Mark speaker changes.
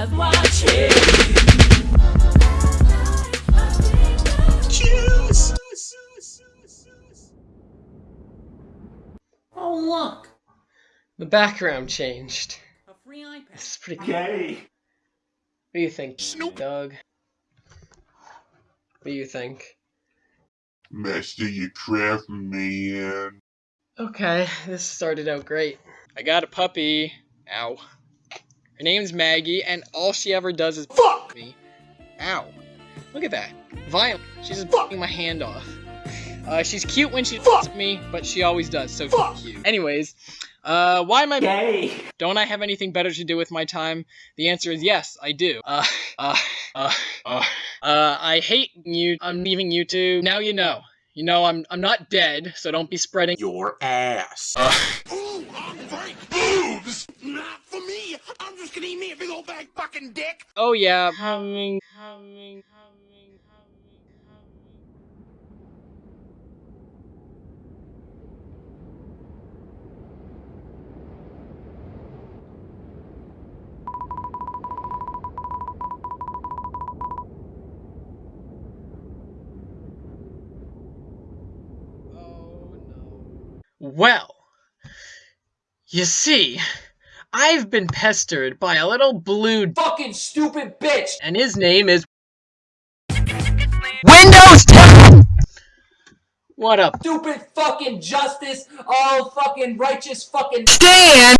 Speaker 1: eyes watching.
Speaker 2: Oh look, the background changed.
Speaker 1: A free iPad.
Speaker 2: This is pretty cool.
Speaker 3: Gay.
Speaker 2: What do you think, Snoop. Doug? What do you think?
Speaker 4: Master your craft, man.
Speaker 2: Okay, this started out great. I got a puppy. Ow. Her name's Maggie, and all she ever does is fuck me. Ow. Look at that. Violent. She's just fucking my hand off. Uh, she's cute when she fucks me, but she always does, so fuck you. Anyways, uh, why am I-
Speaker 3: Gay.
Speaker 2: Don't I have anything better to do with my time? The answer is yes, I do. Uh, uh, uh, uh, uh, I hate you. I'm leaving YouTube. Now you know. You know I'm I'm not dead, so don't be spreading
Speaker 4: Your ass.
Speaker 5: Ooh, I'm Frank. Boobs! Not for me. I'm just gonna eat me a big old bag fucking dick.
Speaker 2: Oh yeah, coming, coming, coming, coming, coming. Oh no. Well, you see, I've been pestered by a little blue
Speaker 1: Fucking stupid bitch!
Speaker 2: and his name is Windows 10. What up,
Speaker 1: Stupid fucking justice! Oh, fucking righteous fucking.
Speaker 2: Stan?